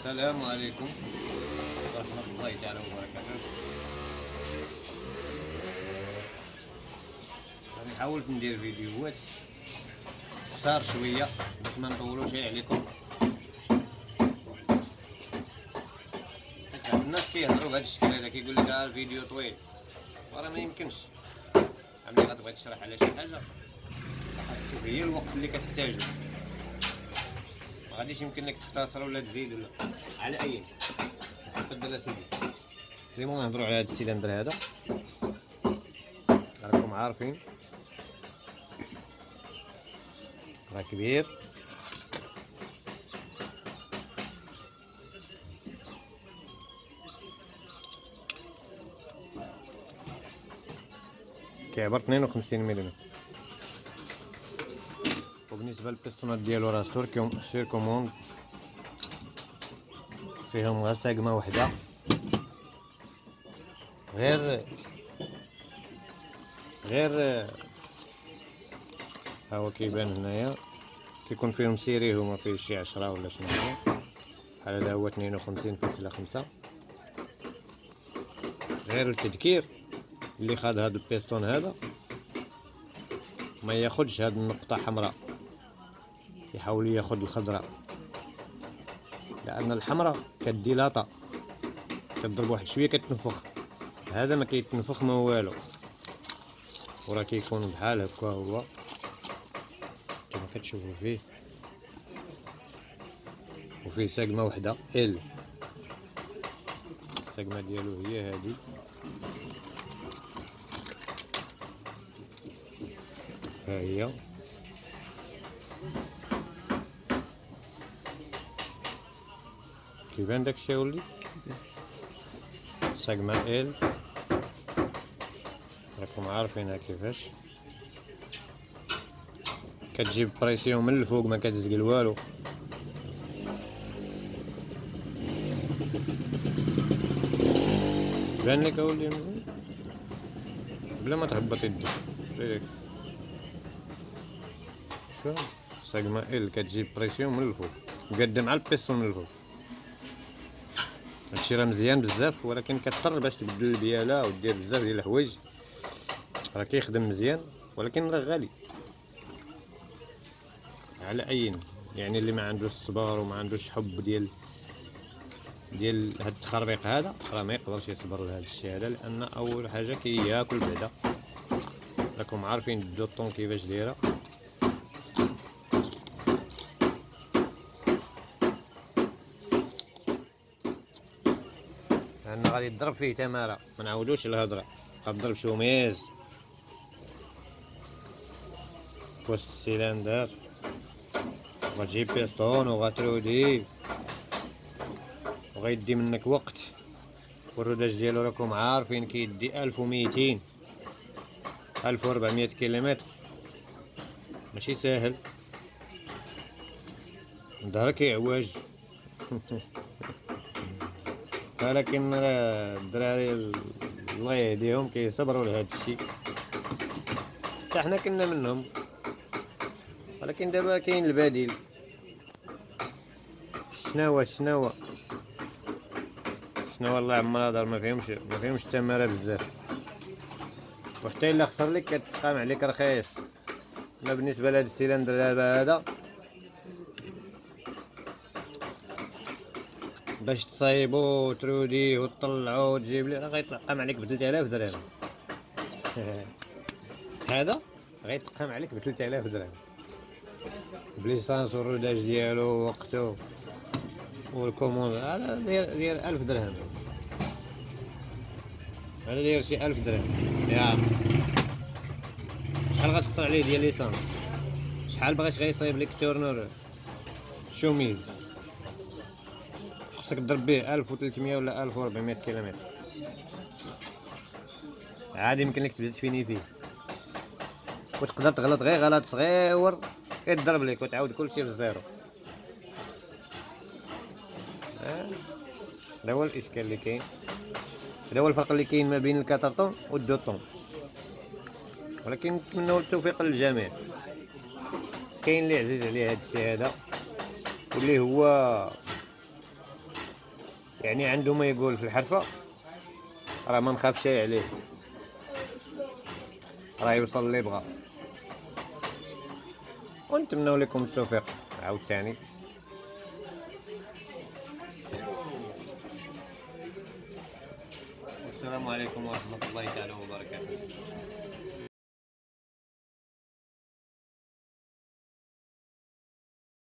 السلام عليكم. ورحمة الله تعالى وبركاته. غادي نحاول ندير فيديوهات قصار شوية باش ما نطولوش عليكم. الناس كيهضروا بهذا الشكل هذا كيقول لك ها الفيديو طويل. وراه ما يمكنش. ملي غتبغي تشرح على شي حاجة. شوف هي الوقت اللي كتحتاجو. غاديش يمكن لك تختصر ولا تزيد ولا. على أي تفضل اسيدي ديما نهضروا على هذا السيلندر هذا. راكم عارفين. راه كبير. كيعبر 52 ملم وبالنسبه للبيستونات ديالو راه sur sur commande. فيهم غير ساقمة وحدة. غير غير ها هو كيبان هنايا. كيكون فيهم série هما فيه شي عشرة ولا شنو بحال هذا هو 52 فاصلة خمسة. غير التذكير اللي خد هاد البيستون هذا. ما ياخدش هاد النقطة حمراء. يحاول ياخد الخضراء لأن الحمراء كديلاطا كضرب واحد شوية كتنفخ. هذا ما كيتنفخ ما والو. وراه كيكون بحال هكا هو. كما كتشوفوا فيه. وفيه ساقمة وحدة ال الساقمة ديالو هي هذه ها هي. كيبان داكشي ولي ساقمة ال راكم عارفينها كيفاش كتجيب بريسيون من الفوق ما كتزقل والو بان لك اولي بلا ما تهبط يدك هيك ساقمة ال كتجيب pression من الفوق مقدم على البيستون من الفوق هادشي راه مزيان بزاف ولكن كتضطر باش تبدل البياله ودير بزاف ديال الحوايج. راه كيخدم مزيان ولكن راه غالي. على اين يعني اللي ما عندوش الصبر وما عندوش حب ديال ديال هاد التخربيق هذا راه ما يقدرش يصبر لهذا الشيء هذا لأن أول حاجة كياكل بعدا. راكم عارفين الدوطون كيفاش دايرة لأن غادي يضرب فيه تمارة. ما نعاودوش الهضره غضرب شوميز بوست السيلندر وغتجيب بيستون وغترودي وغيدي منك وقت. والروداج ديالو راكم عارفين كيدي ألف وميتين. ألف وربعمية كيلومتر. ماشي ساهل. ظهرك كيعواج ولكن الدراري الله يهديهم كيصبروا لهذا الشيء. حتى حنا كنا منهم. ولكن دابا كاين البديل. شناهو شناهو؟ شناهو الله عمر هضر ما فيهمش ما فيهمش التماره بزاف. وحتى إلا خسر لك كتقام عليك رخيص. أنا بالنسبة لهاد السيلندر دابا هذا. باش تصايبو وتروديه وتطلعو وتجيب لي راه غيتقام عليك ب 3000 درهم. هذا؟ غيتقام عليك ب 3000 درهم. ب l'essence وال rodage ديالو ووقتو وال commande هذا داير داير 1000 درهم. هذا داير شي 1000 درهم. يا. شحال غتخسر عليه ديال l'essence؟ شحال بغيت غيصايب لك tourneur chemise. خصك تضرب به 1300 ولا 1400 كيلومتر. عادي يمكن لك تبدأ تفيني فيه. وتقدر تغلط غير غلط صغير يضرب لك وتعاود كلشي بالزيرو هذا هو الإشكال اللي كاين. هذا هو الفرق اللي كاين ما بين الكاترطون والدوطون ولكن نتمنوا التوفيق للجميع. كاين اللي عزيز عليه هذا الشيء هذا واللي هو يعني عنده ما يقول في الحرفة. راه ما نخافش عليه. راه يوصل اللي بغا ونتمنوا لكم التوفيق. عاوتاني. السلام عليكم ورحمة الله تعالى وبركاته.